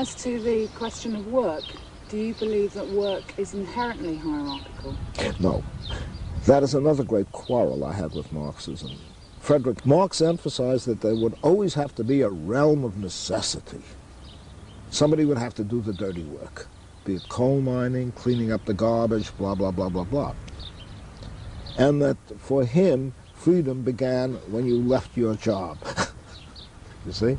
As to the question of work, do you believe that work is inherently hierarchical? No. That is another great quarrel I had with Marxism. Frederick Marx emphasized that there would always have to be a realm of necessity. Somebody would have to do the dirty work, be it coal mining, cleaning up the garbage, blah, blah, blah, blah, blah. And that for him, freedom began when you left your job. you see?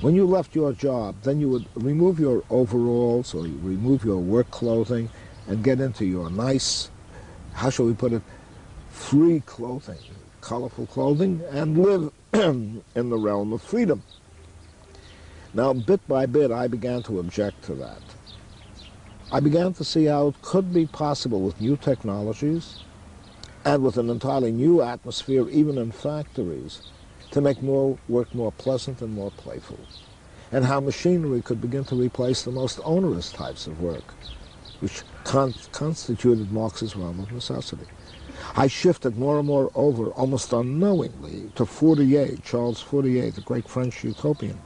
When you left your job, then you would remove your overalls or you remove your work clothing and get into your nice, how shall we put it, free clothing, colorful clothing, and live in the realm of freedom. Now, bit by bit, I began to object to that. I began to see how it could be possible with new technologies and with an entirely new atmosphere, even in factories, to make more work more pleasant and more playful, and how machinery could begin to replace the most onerous types of work, which con constituted Marx's realm of necessity. I shifted more and more over, almost unknowingly, to Fourier, Charles Fourier, the great French utopian,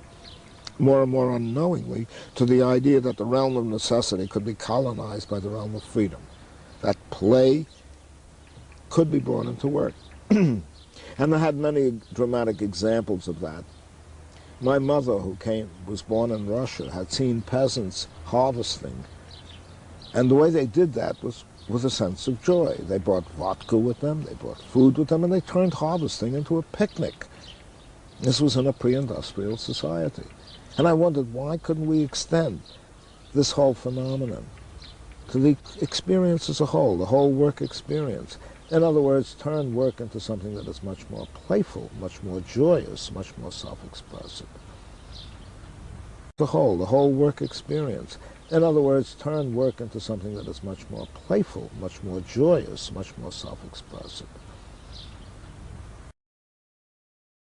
more and more unknowingly to the idea that the realm of necessity could be colonized by the realm of freedom, that play could be brought into work. And I had many dramatic examples of that. My mother, who came, was born in Russia, had seen peasants harvesting. And the way they did that was with a sense of joy. They brought vodka with them, they brought food with them, and they turned harvesting into a picnic. This was in a pre-industrial society. And I wondered, why couldn't we extend this whole phenomenon to the experience as a whole, the whole work experience? In other words, turn work into something that is much more playful, much more joyous, much more self-expressive. The whole, the whole work experience. In other words, turn work into something that is much more playful, much more joyous, much more self-expressive.